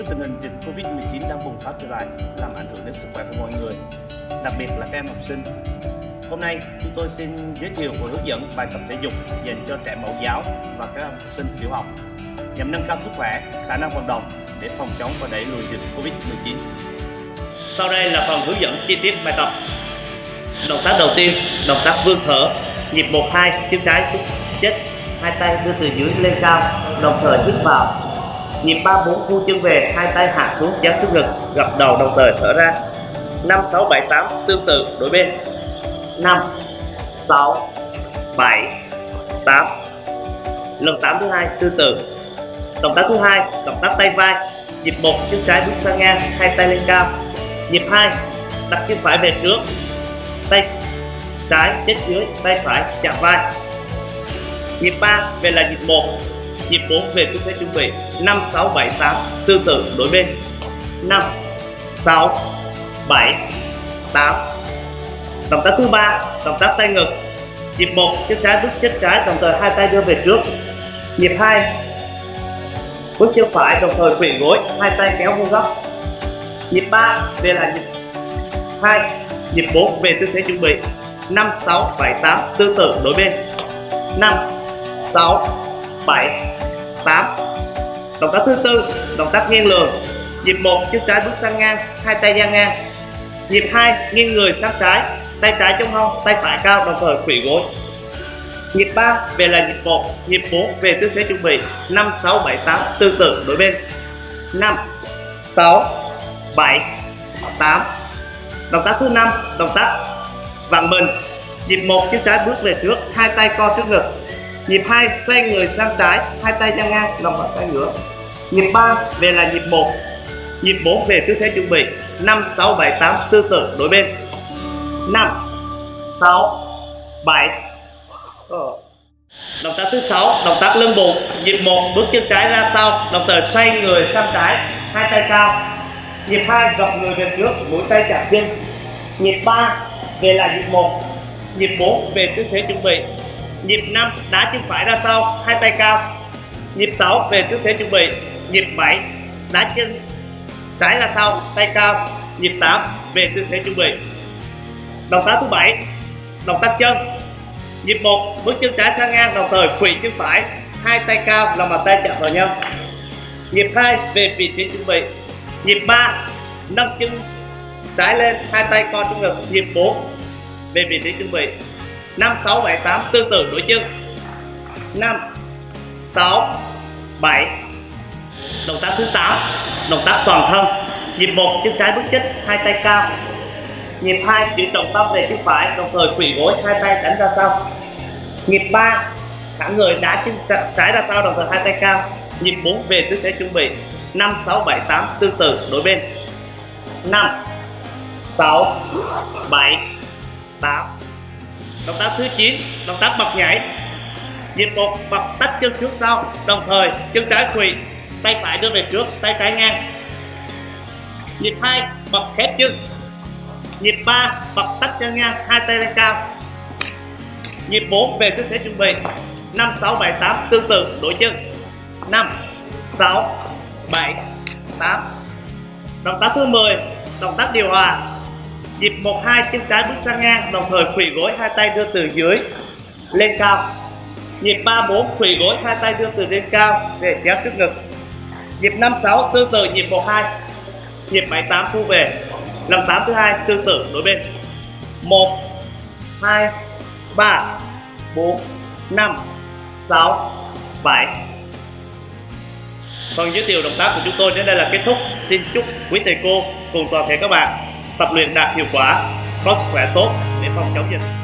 trước tình hình dịch Covid-19 đang bùng phát trở lại làm ảnh hưởng đến sức khỏe của mọi người, đặc biệt là các em học sinh. Hôm nay, chúng tôi xin giới thiệu và hướng dẫn bài tập thể dục dành cho trẻ mẫu giáo và các em học sinh tiểu học nhằm nâng cao sức khỏe, khả năng vận động để phòng chống và đẩy lùi dịch Covid-19. Sau đây là phần hướng dẫn chi tiết bài tập. Động tác đầu tiên, động tác vươn thở, nhịp 1-2, chân trái xuống chết, hai tay đưa từ dưới lên cao, đồng thời hít vào Nhịp 3 4 thu chân về, hai tay hạ xuống dán trước ngực, gập đầu đồng thời thở ra. 5 6 7 8 tương tự đối bên. 5 6 7 8. Lần 8 thứ hai tương tự. Động tác thứ hai, động tác tay vai. Nhịp 1 chân trái bước sang ngang, hai tay lên cao. Nhịp 2, đặt chân phải về trước. Tay trái chết dưới, tay phải chạm vai. Nhịp 3 về là nhịp 1, nhịp 4 về tư thế chuẩn bị 5 6 7 8 tương tự đối bên. 5 6 7 8 động tác thứ ba động tác tay ngực. Nhịp 1 chân trái bước chân trái, đồng thời hai tay đưa về trước. Nhịp 2 bước chân phải, đồng thời khuỵu gối, hai tay kéo vuông góc. Nhịp 3 về là nhịp 2 nhịp 4 về tư thế chuẩn bị. 5 6 7 8 tương tự đối bên. 5 6 7 8 động tác thứ tư, động tác nghiêng lường. Nhịp 1 chân trái bước sang ngang, hai tay ra ngang. Nhịp 2 nghiêng người sang trái, tay trái trong hông, tay phải cao, đồng thời khuỵu gối. Nhịp 3 về là nhịp 1 nhịp 4 về tư thế chuẩn bị. 5 6 7 8 tương tự đối bên. 5 6 7 8 động tác thứ năm, động tác vặn mình. Nhịp 1 chân trái bước về trước, hai tay co trước ngực nhịp 2 xoay người sang trái, hai tay ra ngang, lòng bàn tay ngửa. Nhịp 3 về là nhịp 1 nhịp 4 về tư thế chuẩn bị. 5 6 7 8 tương tự đối bên. 5 6 7 động tác thứ 6 động tác lưng bụng. Nhịp 1 bước chân trái ra sau. Đồng thời xoay người sang trái, hai tay cao. Nhịp 2 gập người về trước mũi tay chạm chân. Nhịp 3 về là nhịp 1 nhịp 4 về tư thế chuẩn bị nhịp 5 đá chân phải ra sau, hai tay cao. Nhịp 6 về tư thế chuẩn bị. Nhịp 7 đá chân trái ra sau, tay cao. Nhịp 8 về tư thế chuẩn bị. Động tác thứ bảy, động tác chân. Nhịp 1 bước chân trái sang ngang, đồng thời khuỵu chân phải. Hai tay cao lòng bàn tay chạm vào nhau. Nhịp 2 về vị trí chuẩn bị. Nhịp 3 nâng chân trái lên, hai tay co trong ngực. Nhịp 4 về vị trí chuẩn bị. 5 6 7 8 tương tự, đối chân 5 6 7 động tác thứ 8 động tác toàn thân. Nhịp 1 chân trái bước chích hai tay cao. Nhịp 2 chuyển trọng tâm về chân phải, đồng thời quỳ gối, hai tay đánh ra sau. Nhịp 3 thẳng người đá chân trái ra sau, đồng thời hai tay cao. Nhịp 4 về tư thế chuẩn bị. 5 6 7 8 tương tự đối bên. 5 6 7 8 động tác thứ 9 động tác bật nhảy. Nhịp một, bật tách chân trước sau. Đồng thời, chân trái quỳ, tay phải đưa về trước, tay trái ngang. Nhịp hai, bật khép chân. Nhịp 3 bật tách chân ngang, hai tay lên cao. Nhịp 4 về tư thế chuẩn bị. 5 6 7 8 tương tự, đổi chân. 5 6 7 8 động tác thứ 10 động tác điều hòa nhịp 1 2 chân trái bước sang ngang, đồng thời khuỵu gối hai tay đưa từ dưới lên cao. Nhịp 3 4 khuỵu gối hai tay đưa từ lên cao để kéo trước ngực. Nhịp 5 6 tương tự nhịp 1 2 nhịp 7 8 thu về. Lần 8 thứ hai, tương tự đối bên. 1 2 3 4 5 6 7 Phần giới thiệu động tác của chúng tôi đến đây là kết thúc. Xin chúc quý thầy cô, cùng toàn thể các bạn tập luyện đạt hiệu quả, có sức khỏe tốt để phòng chống dịch.